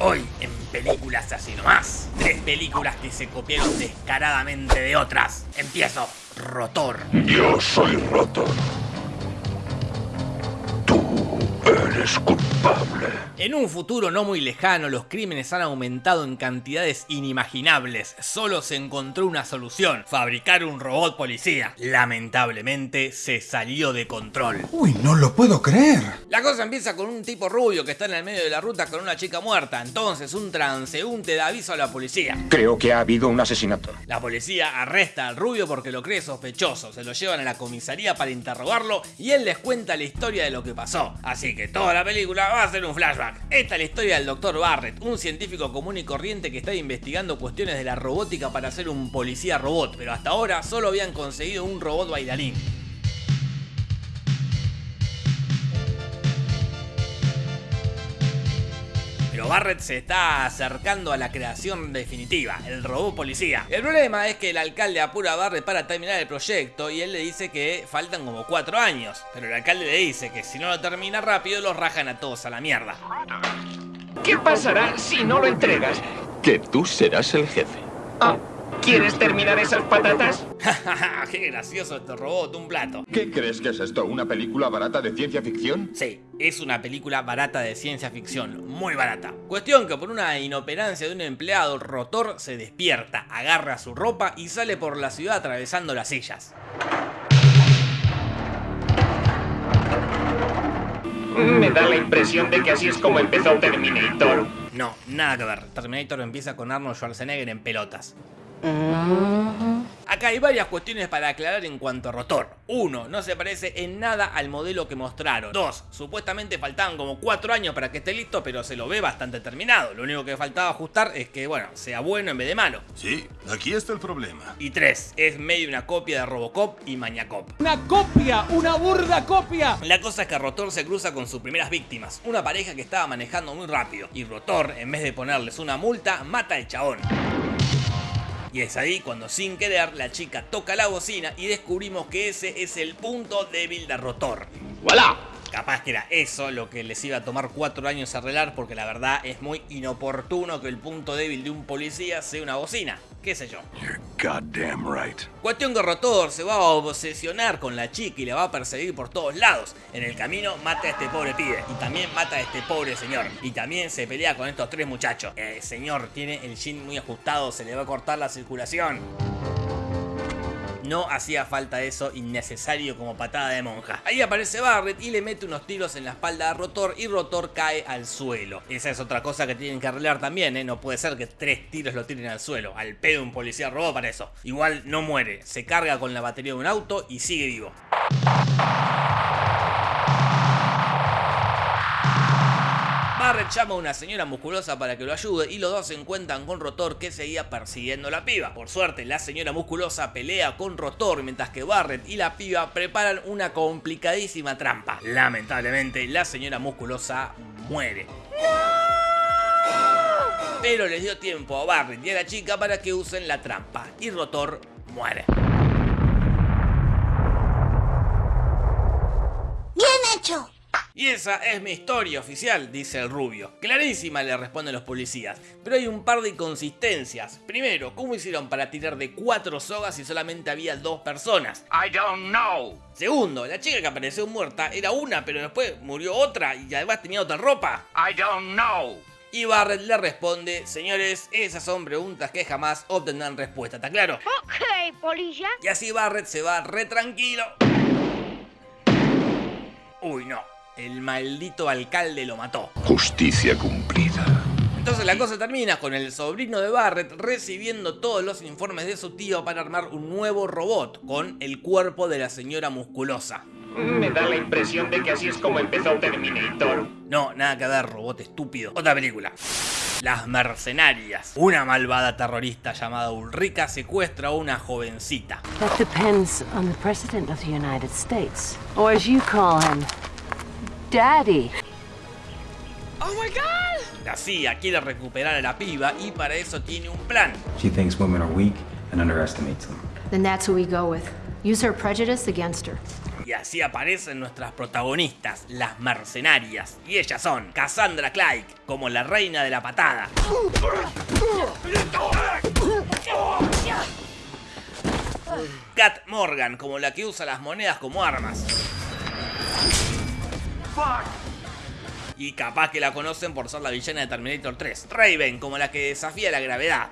Hoy en Películas Así Nomás. Tres películas que se copiaron descaradamente de otras. Empiezo. Rotor. Yo soy Rotor. Tú eres culpable. En un futuro no muy lejano, los crímenes han aumentado en cantidades inimaginables. Solo se encontró una solución, fabricar un robot policía. Lamentablemente, se salió de control. Uy, no lo puedo creer. La cosa empieza con un tipo rubio que está en el medio de la ruta con una chica muerta. Entonces, un transeúnte da aviso a la policía. Creo que ha habido un asesinato. La policía arresta al rubio porque lo cree sospechoso. Se lo llevan a la comisaría para interrogarlo y él les cuenta la historia de lo que pasó. Así que toda la película va a ser un flashback. Esta es la historia del Dr. Barrett, un científico común y corriente que está investigando cuestiones de la robótica para ser un policía robot, pero hasta ahora solo habían conseguido un robot bailarín. Pero Barrett se está acercando a la creación definitiva, el robot policía. El problema es que el alcalde apura a Barrett para terminar el proyecto y él le dice que faltan como 4 años. Pero el alcalde le dice que si no lo termina rápido los rajan a todos a la mierda. ¿Qué pasará si no lo entregas? Que tú serás el jefe. Ah, ¿Quieres terminar esas patatas? ¡Qué gracioso este robot! Un plato. ¿Qué crees que es esto? ¿Una película barata de ciencia ficción? Sí, es una película barata de ciencia ficción, muy barata. Cuestión que por una inoperancia de un empleado, Rotor se despierta, agarra su ropa y sale por la ciudad atravesando las sillas. Me da la impresión de que así es como empezó Terminator. No, nada que ver. Terminator empieza con Arnold Schwarzenegger en pelotas. Acá hay varias cuestiones para aclarar en cuanto a rotor. 1. No se parece en nada al modelo que mostraron. 2. Supuestamente faltaban como 4 años para que esté listo, pero se lo ve bastante terminado. Lo único que faltaba ajustar es que, bueno, sea bueno en vez de malo. Sí, aquí está el problema. Y 3. Es medio una copia de Robocop y Mañacop. Una copia, una burda copia. La cosa es que Rotor se cruza con sus primeras víctimas, una pareja que estaba manejando muy rápido. Y Rotor, en vez de ponerles una multa, mata al chabón. Y es ahí cuando sin querer la chica toca la bocina y descubrimos que ese es el punto débil de Rotor. ¡Voilà! Capaz que era eso lo que les iba a tomar cuatro años arreglar porque la verdad es muy inoportuno que el punto débil de un policía sea una bocina. ¿Qué sé yo? You're goddamn right. Cuestión que Rotor se va a obsesionar con la chica y la va a perseguir por todos lados. En el camino mata a este pobre pibe y también mata a este pobre señor. Y también se pelea con estos tres muchachos. El señor tiene el jean muy ajustado, se le va a cortar la circulación. No hacía falta eso innecesario como patada de monja. Ahí aparece Barrett y le mete unos tiros en la espalda a Rotor y Rotor cae al suelo. Esa es otra cosa que tienen que arreglar también, ¿eh? No puede ser que tres tiros lo tiren al suelo. Al pedo un policía robó para eso. Igual no muere, se carga con la batería de un auto y sigue vivo. Barrett llama a una señora musculosa para que lo ayude y los dos se encuentran con Rotor que seguía persiguiendo a la piba. Por suerte, la señora musculosa pelea con Rotor mientras que Barrett y la piba preparan una complicadísima trampa. Lamentablemente, la señora musculosa muere. Pero les dio tiempo a Barrett y a la chica para que usen la trampa y Rotor muere. Bien hecho. Y esa es mi historia oficial, dice el rubio. Clarísima, le responden los policías. Pero hay un par de inconsistencias. Primero, ¿cómo hicieron para tirar de cuatro sogas si solamente había dos personas? I don't know. Segundo, la chica que apareció muerta era una, pero después murió otra y además tenía otra ropa. I don't know. Y Barrett le responde, señores, esas son preguntas que jamás obtendrán respuesta, ¿está claro? Ok, policía. Y así Barrett se va re tranquilo. Uy, no. El maldito alcalde lo mató. Justicia cumplida. Entonces la cosa termina con el sobrino de Barrett recibiendo todos los informes de su tío para armar un nuevo robot con el cuerpo de la señora musculosa. Me da la impresión de que así es como empezó Terminator. No, nada que ver, robot estúpido. Otra película. Las mercenarias. Una malvada terrorista llamada Ulrika secuestra a una jovencita. That depends on the President of the United States. Or as you call him, Daddy. La CIA quiere recuperar a la piba y para eso tiene un plan. She thinks women are weak and underestimates them. Then that's who we go with. Use her prejudice against her. Y así aparecen nuestras protagonistas, las mercenarias. Y ellas son Cassandra Clay, como la reina de la patada. Kat Morgan, como la que usa las monedas como armas. Y capaz que la conocen por ser la villana de Terminator 3. Raven, como la que desafía la gravedad.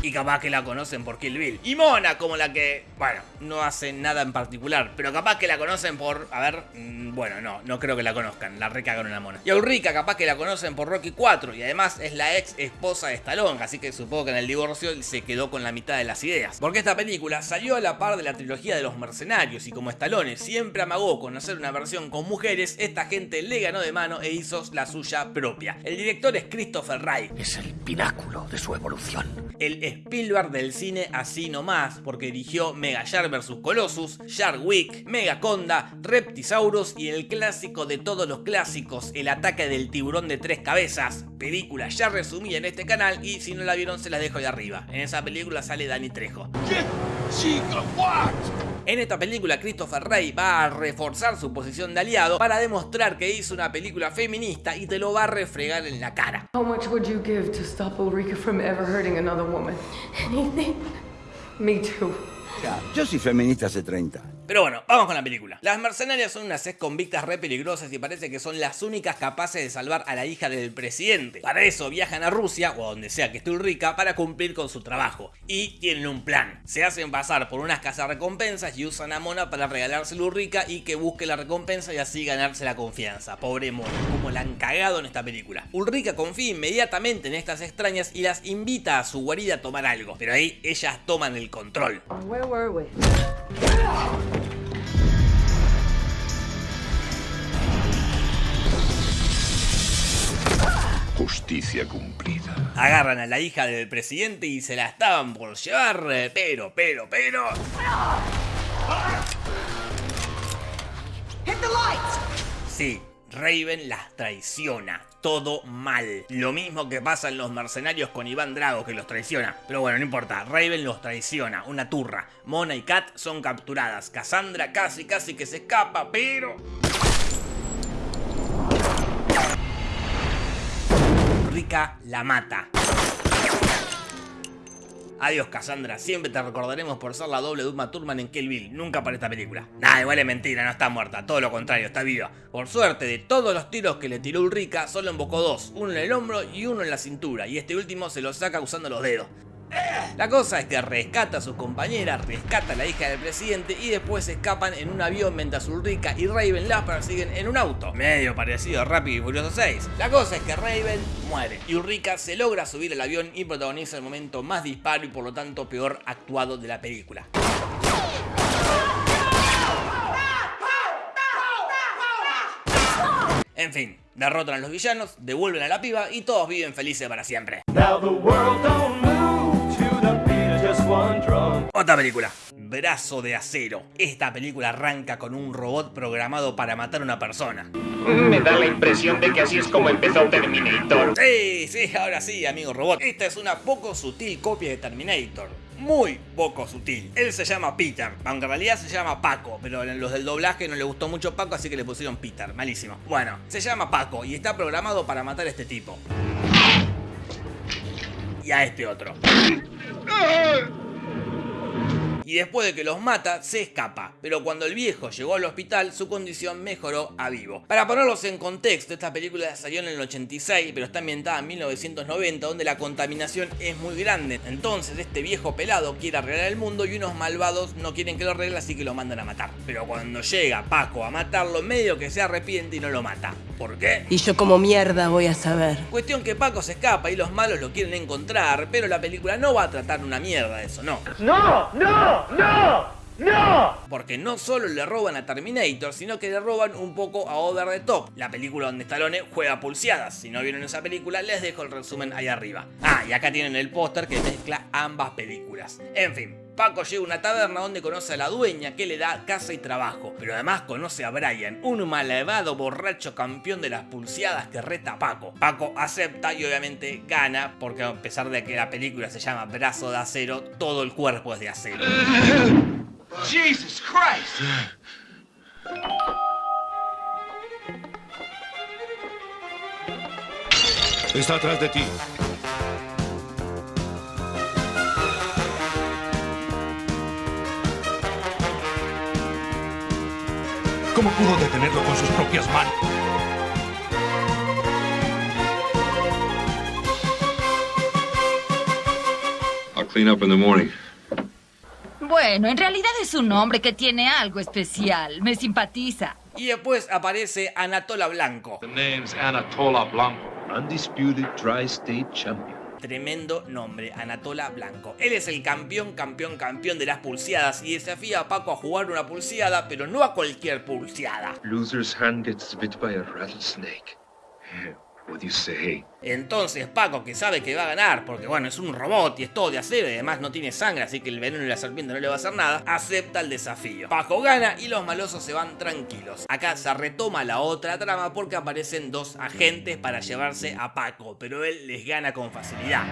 Y capaz que la conocen por Kill Bill. Y Mona, como la que, bueno, no hace nada en particular. Pero capaz que la conocen por, a ver, mm, bueno, no, no creo que la conozcan. La recagaron la Mona. Y a Ulrika, capaz que la conocen por Rocky 4. Y además es la ex esposa de Stallone. Así que supongo que en el divorcio se quedó con la mitad de las ideas. Porque esta película salió a la par de la trilogía de los mercenarios. Y como Stallone siempre amagó con hacer una versión con mujeres, esta gente le ganó de mano e hizo la suya propia. El director es Christopher Wright. Es el pináculo de su evolución. El Spielberg del cine así nomás, porque dirigió Mega Shark vs. Colossus, Shark Week, Megaconda, Reptisaurus y el clásico de todos los clásicos, El ataque del tiburón de tres cabezas, película ya resumida en este canal y si no la vieron se las dejo de arriba. En esa película sale Dani Trejo. En esta película Christopher Rey va a reforzar su posición de aliado para demostrar que hizo una película feminista y te lo va a refregar en la cara. How much would you give to stop Ulrika from ever hurting another woman? Anything. Me too. Yo soy feminista hace 30 años. Pero bueno, vamos con la película. Las mercenarias son unas ex convictas re peligrosas y parece que son las únicas capaces de salvar a la hija del presidente. Para eso viajan a Rusia o a donde sea que esté Ulrika para cumplir con su trabajo. Y tienen un plan. Se hacen pasar por unas casas recompensas y usan a Mona para regalárselo a Ulrika y que busque la recompensa y así ganarse la confianza. Pobre Mona, como la han cagado en esta película. Ulrika confía inmediatamente en estas extrañas y las invita a su guarida a tomar algo. Pero ahí ellas toman el control. Were we? Justicia cumplida. Agarran a la hija del presidente y se la estaban por llevar, eh, pero, pero, pero... Sí, Raven las traiciona. Todo mal. Lo mismo que pasa en los mercenarios con Iván Drago que los traiciona. Pero bueno, no importa. Raven los traiciona. Una turra. Mona y Kat son capturadas. Cassandra casi casi que se escapa, pero... Rika la mata. Adiós Cassandra, siempre te recordaremos por ser la doble de Uma Thurman en Kill Bill, nunca para esta película. Nah, igual es mentira, no está muerta, todo lo contrario, está viva. Por suerte, de todos los tiros que le tiró Ulrika, solo embocó dos, uno en el hombro y uno en la cintura, y este último se lo saca usando los dedos. La cosa es que rescata a sus compañeras, rescata a la hija del presidente y después se escapan en un avión mientras Ulrika y Raven las persiguen en un auto. Medio parecido a Rápido y Furioso 6. La cosa es que Raven muere y Ulrika se logra subir al avión y protagoniza el momento más disparo y por lo tanto peor actuado de la película. En fin, derrotan a los villanos, devuelven a la piba y todos viven felices para siempre. Otra película, Brazo de Acero. Esta película arranca con un robot programado para matar a una persona. Me da la impresión de que así es como empezó Terminator. Sí, sí, ahora sí, amigo robot. Esta es una poco sutil copia de Terminator. Muy poco sutil. Él se llama Peter, aunque en realidad se llama Paco, pero en los del doblaje no le gustó mucho Paco, así que le pusieron Peter. Malísimo. Bueno, se llama Paco y está programado para matar a este tipo. Y a este otro. Y después de que los mata, se escapa. Pero cuando el viejo llegó al hospital, su condición mejoró a vivo. Para ponerlos en contexto, esta película salió en el 86, pero está ambientada en 1990, donde la contaminación es muy grande. Entonces, este viejo pelado quiere arreglar el mundo y unos malvados no quieren que lo arregle, así que lo mandan a matar. Pero cuando llega Paco a matarlo, medio que se arrepiente y no lo mata. ¿Por qué? Y yo como mierda voy a saber. Cuestión que Paco se escapa y los malos lo quieren encontrar, pero la película no va a tratar una mierda eso, no. ¡No! ¡No! ¡No! ¡No! Porque no solo le roban a Terminator, sino que le roban un poco a Over the Top, la película donde Stallone juega pulseadas. Si no vieron esa película, les dejo el resumen ahí arriba. Ah, y acá tienen el póster que mezcla ambas películas. En fin, Paco llega a una taberna donde conoce a la dueña que le da casa y trabajo, pero además conoce a Brian, un malevado borracho campeón de las pulseadas que reta a Paco. Paco acepta y obviamente gana, porque a pesar de que la película se llama Brazo de Acero, todo el cuerpo es de acero. Jesus Christ! Está atrás de ti. ¿Cómo pudo detenerlo con sus propias manos? I'll clean up in the morning. Bueno, en realidad es un hombre que tiene algo especial. Me simpatiza. Y después aparece Anatola Blanco. The name's Anatola Blanco, undisputed tri-state champion. Tremendo nombre, Anatola Blanco. Él es el campeón, campeón, campeón de las pulseadas y desafía a Paco a jugar una pulseada, pero no a cualquier pulseada. Loser's hand gets bit by a rattlesnake. Entonces Paco, que sabe que va a ganar, porque bueno, es un robot y es todo de acero y además no tiene sangre, así que el veneno de la serpiente no le va a hacer nada, acepta el desafío. Paco gana y los malosos se van tranquilos. Acá se retoma la otra trama porque aparecen dos agentes para llevarse a Paco, pero él les gana con facilidad.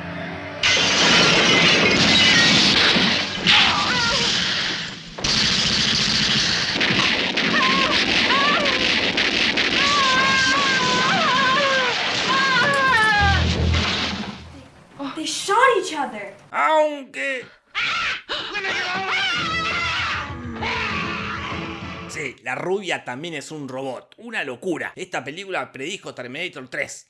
Sí, la rubia también es un robot. Una locura. Esta película predijo Terminator 3.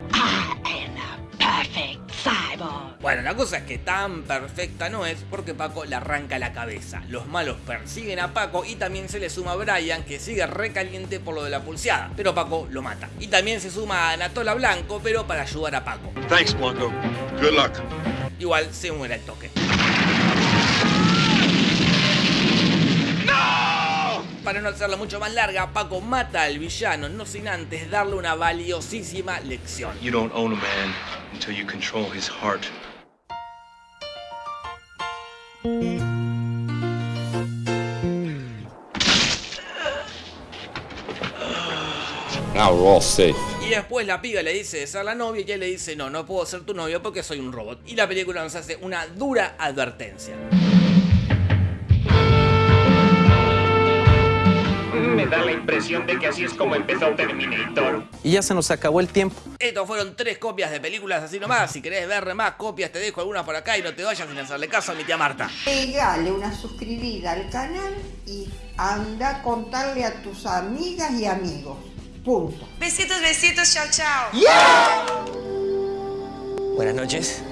Bueno, la cosa es que tan perfecta no es porque Paco le arranca la cabeza. Los malos persiguen a Paco y también se le suma a Brian que sigue recaliente por lo de la pulseada. Pero Paco lo mata. Y también se suma a Anatola Blanco pero para ayudar a Paco. Thanks, Blanco. Good luck. Igual se muere el toque. Para no hacerla mucho más larga, Paco mata al villano, no sin antes darle una valiosísima lección. You don't own a man until you control his heart. Now we're all safe. Y después la piba le dice de ser la novia y él le dice no, no puedo ser tu novio porque soy un robot. Y la película nos hace una dura advertencia. Impresión de que así es como empezó Terminator. Y ya se nos acabó el tiempo. Estos fueron tres copias de películas así nomás. Si querés ver más copias, te dejo algunas por acá y no te vayas sin hacerle caso a mi tía Marta. Pegale una suscribida al canal y anda a contarle a tus amigas y amigos. Punto. Besitos, besitos, chao, chao. Buenas noches.